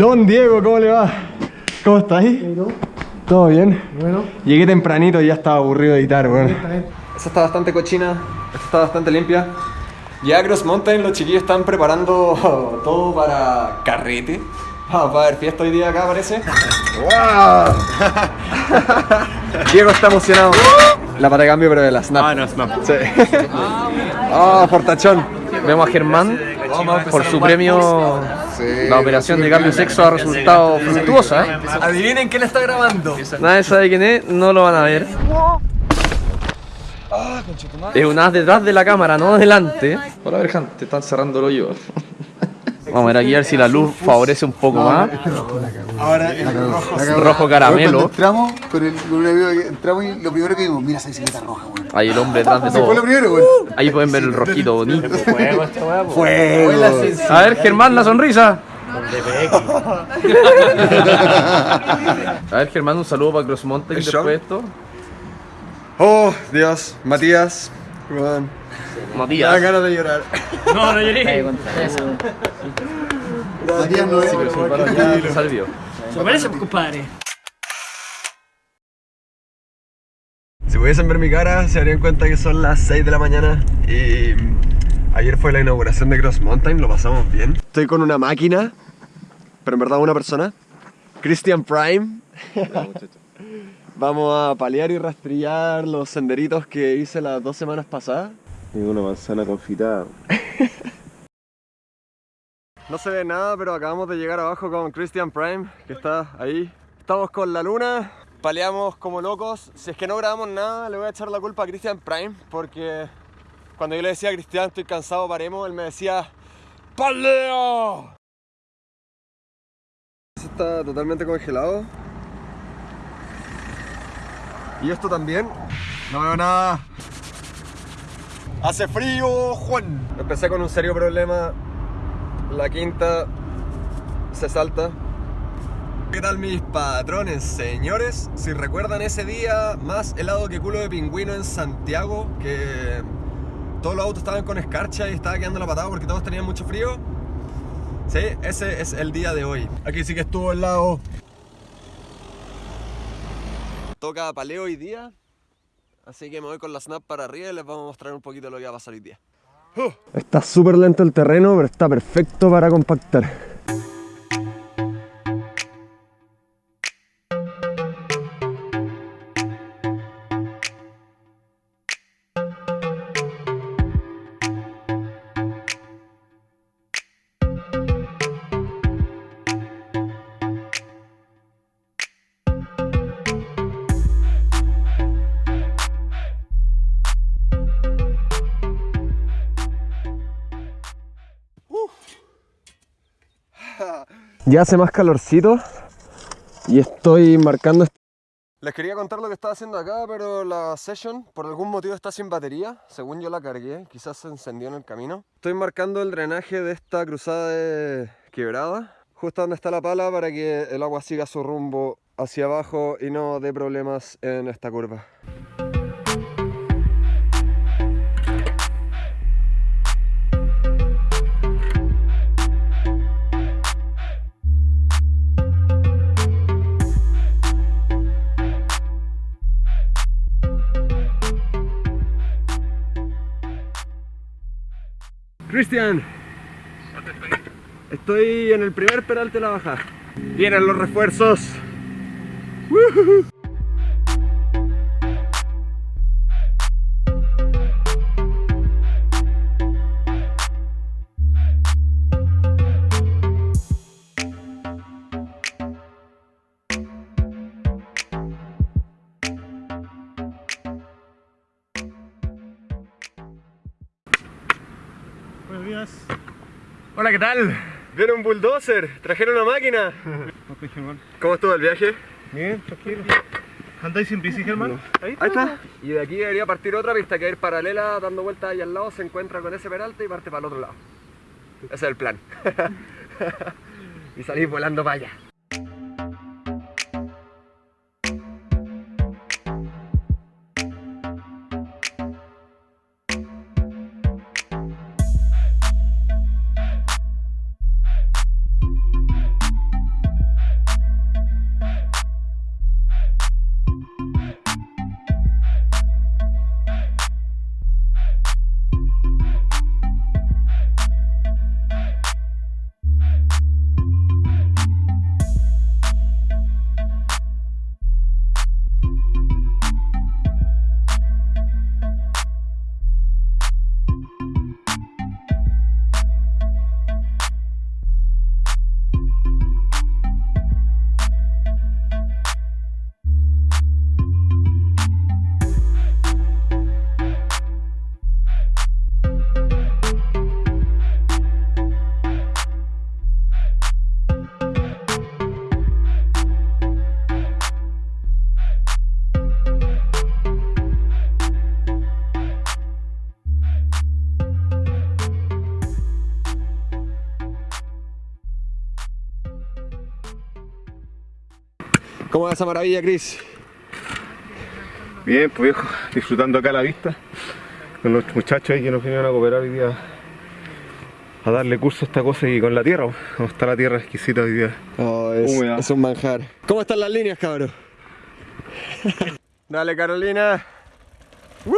Don Diego, ¿cómo le va? ¿Cómo estás ahí? ¿Todo bien? Bueno. Llegué tempranito y ya estaba aburrido de editar, bueno. Esta está bastante cochina, esta está bastante limpia. Ya Cross Mountain, los chiquillos están preparando todo para carrete. Vamos a ver fiesta hoy día acá, parece. ¡Wow! Diego está emocionado. La pata de cambio, pero de la snap. Ah, no, Snap. Sí. Ah, fortachón. Vemos a Germán por su premio. La operación de cambio de sexo ha resultado fructuosa. ¿eh? Adivinen quién está grabando. Nadie sabe quién es, no lo van a ver. Es un as detrás de la cámara, no delante. Hola, Berjan, te están cerrando el hoyo. Vamos a ver aquí a ver si la luz favorece un poco más. Ahora el rojo. Rojo caramelo. entramos, con, el, entramos y lo primero que vimos, mira esa bicicleta roja, weón. Ahí el hombre detrás de Ese fue lo todo. Ahí pueden ver el rojito bonito. Fuego. A ver, Germán, la sonrisa. A ver, Germán, un saludo para Cross Mountain ¿El después de esto. Oh, Dios, Matías. Me da Matías. ganas de llorar. No, no lloré. Matías no es. Sí, pero su paro ya te salió. Se parece, compadre. Si pudiesen ver mi cara, se darían cuenta que son las 6 de la mañana y ayer fue la inauguración de Cross Mountain, lo pasamos bien. Estoy con una máquina, pero en verdad una persona, Christian Prime. Vamos a paliar y rastrillar los senderitos que hice las dos semanas pasadas. Y una manzana confitada. No se ve nada, pero acabamos de llegar abajo con Christian Prime, que está ahí. Estamos con la luna, paleamos como locos. Si es que no grabamos nada, le voy a echar la culpa a Christian Prime, porque cuando yo le decía a Cristian, estoy cansado, paremos, él me decía, ¡Paleo! Está totalmente congelado. Y esto también. No veo nada. Hace frío, Juan. Empecé con un serio problema la quinta se salta. ¿Qué tal mis patrones, señores? Si recuerdan ese día más helado que culo de pingüino en Santiago, que todos los autos estaban con escarcha y estaba quedando la patada porque todos tenían mucho frío. Sí, ese es el día de hoy. Aquí sí que estuvo helado. Toca paleo hoy día, así que me voy con la snap para arriba y les vamos a mostrar un poquito lo que va a pasar hoy día. Está súper lento el terreno, pero está perfecto para compactar. Ya hace más calorcito y estoy marcando. Les quería contar lo que estaba haciendo acá, pero la session por algún motivo está sin batería. Según yo la cargué, quizás se encendió en el camino. Estoy marcando el drenaje de esta cruzada de quebrada, justo donde está la pala para que el agua siga su rumbo hacia abajo y no dé problemas en esta curva. Cristian, estoy en el primer peralte de la baja. Vienen los refuerzos. Hola, ¿qué tal? Viene un bulldozer, trajeron una máquina. ¿Cómo estuvo el viaje? Bien, tranquilo. ¿Andáis en bici, Germán? Ahí está. Y de aquí debería partir otra pista que va a ir paralela, dando vueltas ahí al lado, se encuentra con ese peralte y parte para el otro lado. Ese es el plan. y salir volando para allá. ¿Cómo va esa maravilla, Chris? Bien, pues viejo, disfrutando acá la vista con los muchachos ahí que nos vinieron a cooperar hoy día a darle curso a esta cosa y con la tierra, como está la tierra exquisita hoy día. Oh, es, Húmeda. es un manjar. ¿Cómo están las líneas, cabrón? Dale, Carolina. ¡Woo!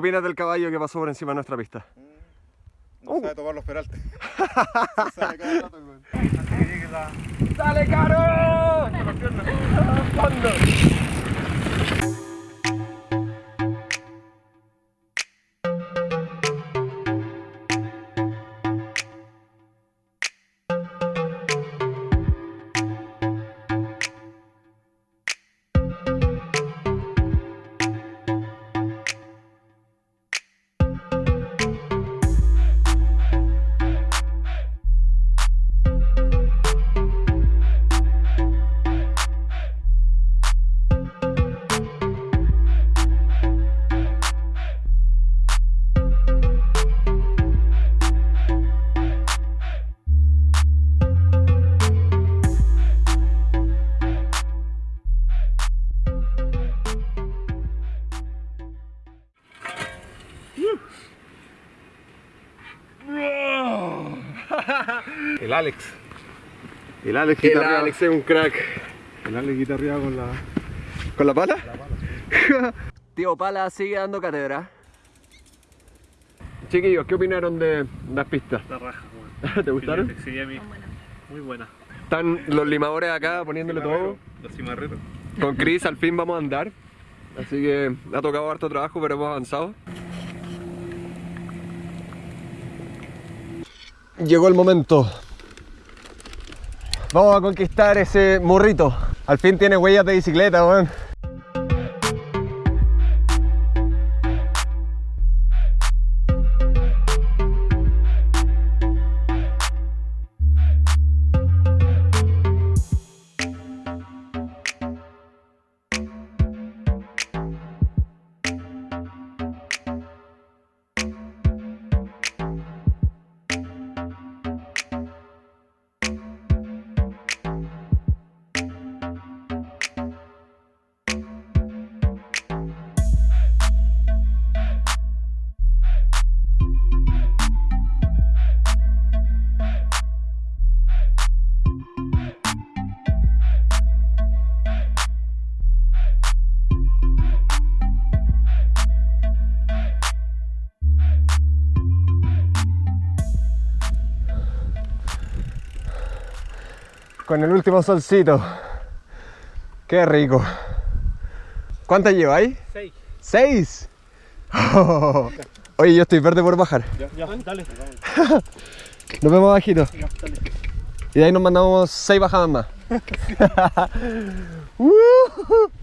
¿Qué opinas del caballo que pasó por encima de nuestra pista? No sabe tomar los peraltes. ¡Dale, Caro! El Alex. El Alex El. Alex es un crack. El Alex guitarreaba con la. ¿Con la pala? Tío Pala sigue dando cátedra. Chiquillos, ¿qué opinaron de las pistas? La raja, ¿Te gustaron? Sí, a mí. Muy buena. Están los limadores acá poniéndole todo. Los cimarreros. Con Chris al fin vamos a andar. Así que ha tocado harto trabajo, pero hemos avanzado. Llegó el momento. Vamos a conquistar ese morrito. Al fin tiene huellas de bicicleta, weón. Con el último solcito. Qué rico. ¿Cuántas lleváis? Seis. ¿Seis? Oye, yo estoy verde por bajar. Ya, dale. Nos vemos bajito. Y de ahí nos mandamos seis bajadas más. Oh.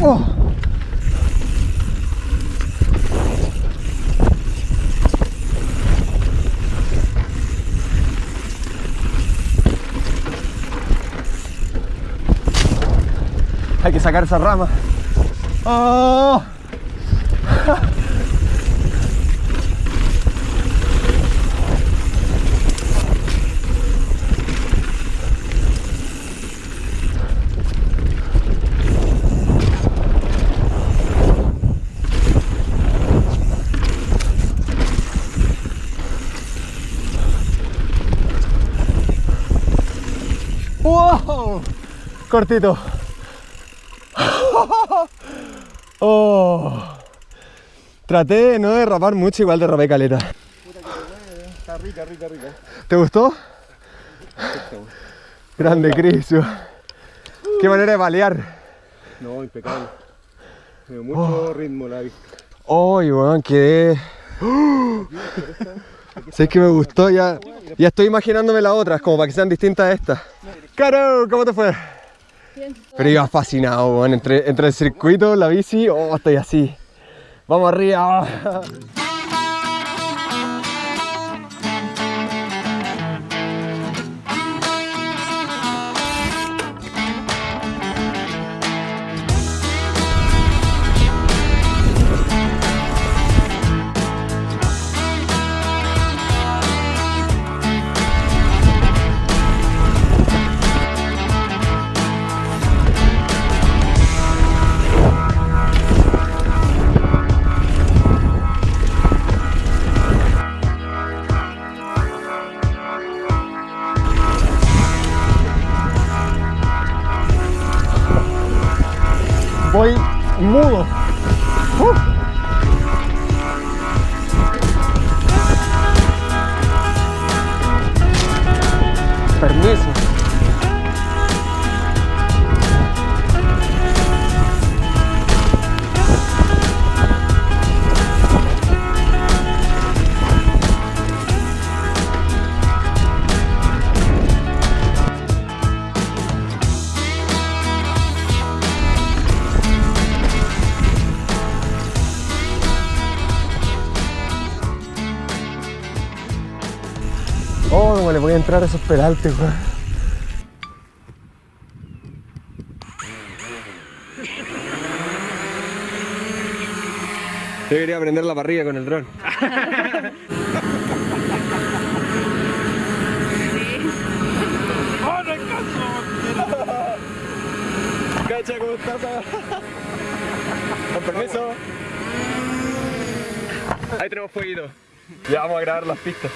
Oh. Hay que sacar esa rama. Oh. ¡Wow! Cortito. Oh. Traté de no derrapar mucho, igual derrapé caleta. Está rica, rica, rica. ¿Te gustó? Grande, Cris. Qué manera de balear. No, impecable. Tiene mucho ritmo la vista. Uy, weón, quedé. ¿Sabes que me gustó? Ya, ya estoy imaginándome las otras, como para que sean distintas a estas. Caro, ¿cómo te fue? Pero iba fascinado. Entre, entre el circuito, la bici, oh, estoy así. Vamos arriba. Voy mudo. Uh. Permiso. Le voy a entrar a esos peraltes, weón. Yo quería prender la parrilla con el dron. Cacha, ¿cómo estás? Con permiso. Ahí tenemos fueguito. Ya vamos a grabar las pistas.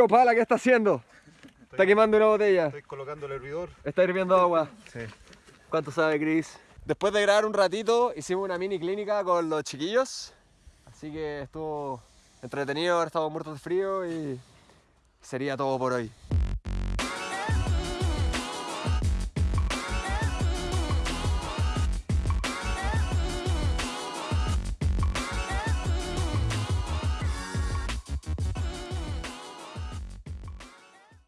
Tío Pala, ¿qué está haciendo? Está quemando una botella. Estoy colocando el hervidor. Está hirviendo agua. Sí. ¿Cuánto sabe Chris? Después de grabar un ratito, hicimos una mini clínica con los chiquillos. Así que estuvo entretenido, ahora estamos muertos de frío y sería todo por hoy.